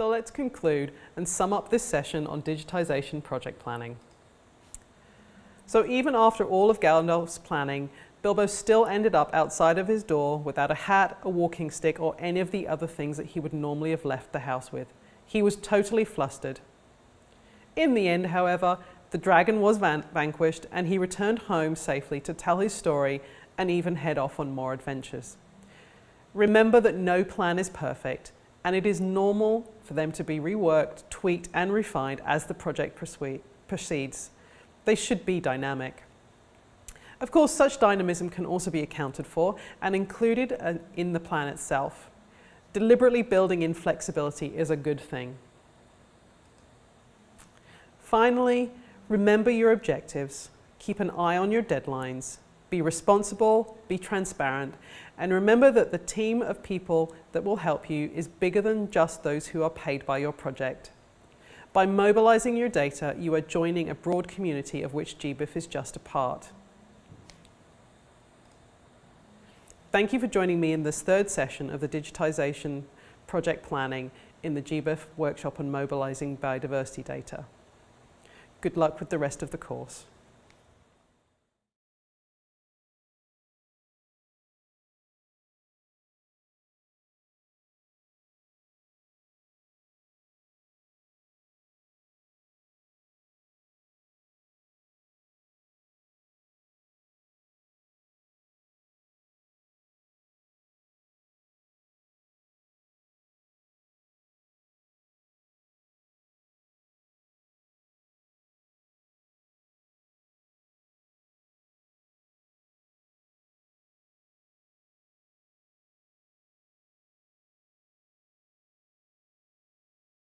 So let's conclude and sum up this session on digitisation project planning. So even after all of Gandalf's planning, Bilbo still ended up outside of his door without a hat, a walking stick or any of the other things that he would normally have left the house with. He was totally flustered. In the end, however, the dragon was van vanquished and he returned home safely to tell his story and even head off on more adventures. Remember that no plan is perfect and it is normal for them to be reworked, tweaked and refined as the project proceeds. They should be dynamic. Of course, such dynamism can also be accounted for and included uh, in the plan itself. Deliberately building in flexibility is a good thing. Finally, remember your objectives, keep an eye on your deadlines, be responsible, be transparent, and remember that the team of people that will help you is bigger than just those who are paid by your project. By mobilising your data, you are joining a broad community of which GBIF is just a part. Thank you for joining me in this third session of the digitisation project planning in the GBIF workshop on mobilising biodiversity data. Good luck with the rest of the course.